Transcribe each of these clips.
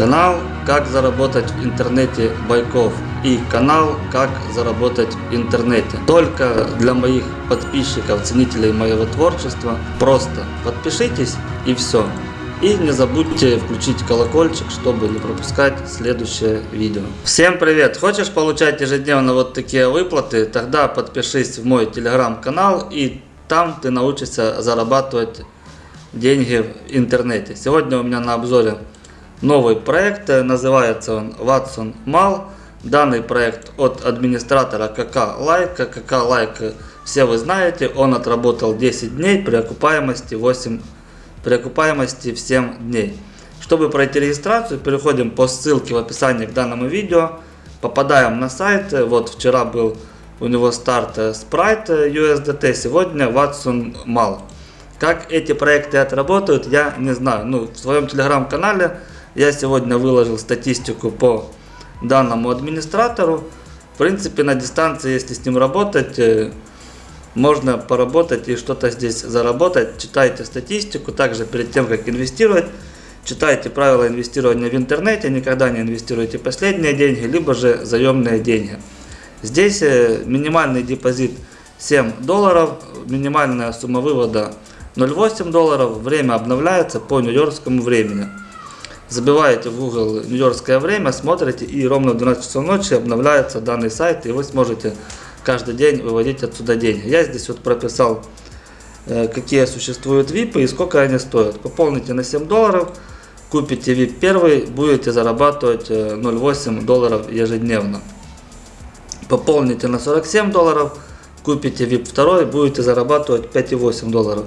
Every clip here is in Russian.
Канал «Как заработать в интернете Байков» и канал «Как заработать в интернете». Только для моих подписчиков, ценителей моего творчества. Просто подпишитесь и все. И не забудьте включить колокольчик, чтобы не пропускать следующее видео. Всем привет! Хочешь получать ежедневно вот такие выплаты? Тогда подпишись в мой телеграм-канал и там ты научишься зарабатывать деньги в интернете. Сегодня у меня на обзоре новый проект, называется он Watson Mall. Данный проект от администратора KK Like. KK Like все вы знаете, он отработал 10 дней при окупаемости 8 при окупаемости в 7 дней. Чтобы пройти регистрацию, переходим по ссылке в описании к данному видео, попадаем на сайт, вот вчера был у него старт Sprite USDT, сегодня Watson Mall. Как эти проекты отработают, я не знаю. Ну, в своем телеграм-канале я сегодня выложил статистику по данному администратору. В принципе, на дистанции, если с ним работать, э, можно поработать и что-то здесь заработать. Читайте статистику, также перед тем, как инвестировать, читайте правила инвестирования в интернете, никогда не инвестируйте последние деньги, либо же заемные деньги. Здесь э, минимальный депозит 7 долларов, минимальная сумма вывода 0,8 долларов, время обновляется по нью-йоркскому времени забиваете в Google нью-йоркское время, смотрите и ровно в 12 часов ночи обновляется данный сайт и вы сможете каждый день выводить отсюда деньги. Я здесь вот прописал, какие существуют VIP и сколько они стоят. Пополните на 7 долларов, купите VIP первый, будете зарабатывать 0,8 э, долларов ежедневно. Пополните на 47 долларов, купите VIP второй, будете зарабатывать 5,8 долларов.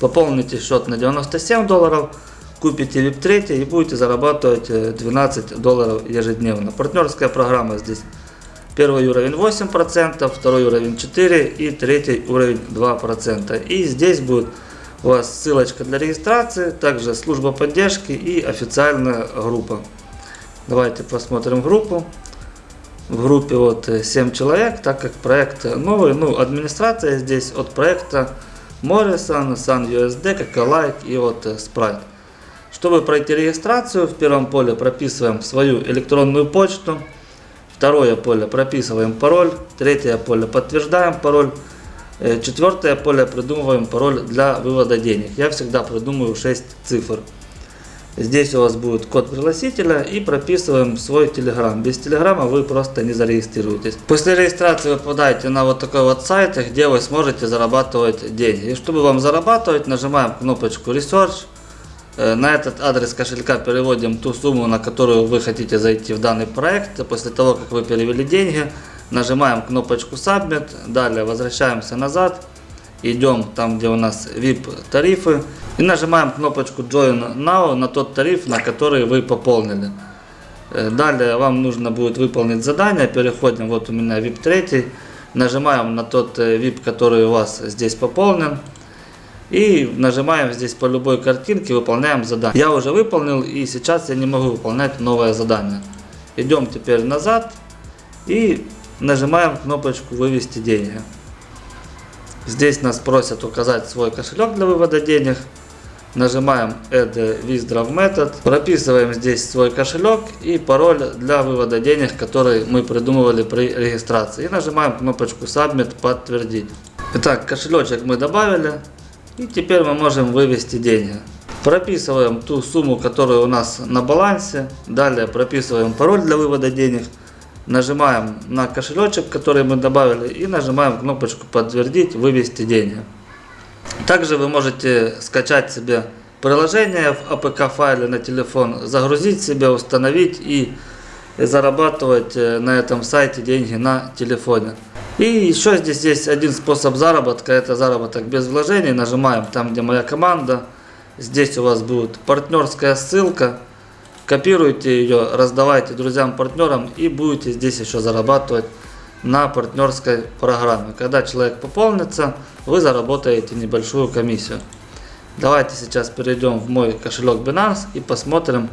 Пополните счет на 97 долларов, купите VIP 3 и будете зарабатывать 12 э, долларов ежедневно. Партнерская программа здесь. Первый уровень 8%, второй уровень 4% и третий уровень 2%. И здесь будет у вас ссылочка для регистрации, также служба поддержки и официальная группа. Давайте посмотрим группу. В группе вот 7 человек, так как проект новый, ну администрация здесь от проекта Morrison, SunUSD, Какалайк и вот Sprite. Чтобы пройти регистрацию, в первом поле прописываем свою электронную почту. Второе поле прописываем пароль. Третье поле подтверждаем пароль. Э, четвертое поле придумываем пароль для вывода денег. Я всегда придумываю 6 цифр. Здесь у вас будет код пригласителя и прописываем свой телеграм. Без телеграма вы просто не зарегистрируетесь. После регистрации вы попадаете на вот такой вот сайт, где вы сможете зарабатывать деньги. И чтобы вам зарабатывать, нажимаем кнопочку Research. Э, на этот адрес кошелька переводим ту сумму, на которую вы хотите зайти в данный проект. После того, как вы перевели деньги, нажимаем кнопочку Submit. Далее возвращаемся назад. Идем там, где у нас VIP тарифы. И нажимаем кнопочку Join Now на тот тариф, на который вы пополнили. Э, далее вам нужно будет выполнить задание. Переходим, вот у меня VIP 3. Нажимаем на тот VIP, э, который у вас здесь пополнен. И нажимаем здесь по любой картинке, выполняем задание. Я уже выполнил и сейчас я не могу выполнять новое задание. Идем теперь назад и нажимаем кнопочку вывести деньги. Здесь нас просят указать свой кошелек для вывода денег. Нажимаем Add Withdraw Method. Прописываем здесь свой кошелек и пароль для вывода денег, который мы придумывали при регистрации. И нажимаем кнопочку Submit подтвердить. Итак, кошелечек мы добавили. И теперь мы можем вывести деньги. Прописываем ту сумму, которая у нас на балансе. Далее прописываем пароль для вывода денег. Нажимаем на кошелечек, который мы добавили. И нажимаем кнопочку подтвердить, вывести деньги. Также вы можете скачать себе приложение в APK файле на телефон, загрузить себе, установить и зарабатывать э, на этом сайте деньги на телефоне. И еще здесь есть один способ заработка, это заработок без вложений. Нажимаем там, где моя команда. Здесь у вас будет партнерская ссылка. Копируйте ее, раздавайте друзьям, партнерам и будете здесь еще зарабатывать на партнерской программе. Когда человек пополнится, вы заработаете небольшую комиссию. Давайте сейчас перейдем в мой кошелек Binance и посмотрим,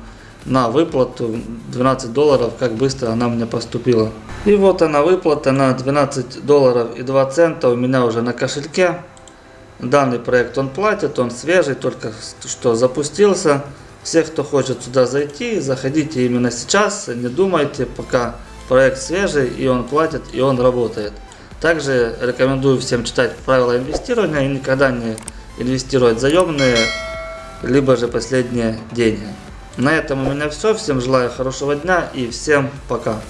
на выплату 12 долларов, как быстро она мне поступила. И вот она выплата на 12 долларов и 2 цента у меня уже на кошельке. Данный проект он платит, он свежий, только что запустился. Все, кто хочет сюда зайти, заходите именно сейчас, не думайте, пока проект свежий, и он платит, и он работает. Также рекомендую всем читать правила инвестирования и никогда не инвестировать заемные, либо же последние деньги. На этом у меня все. Всем желаю хорошего дня и всем пока.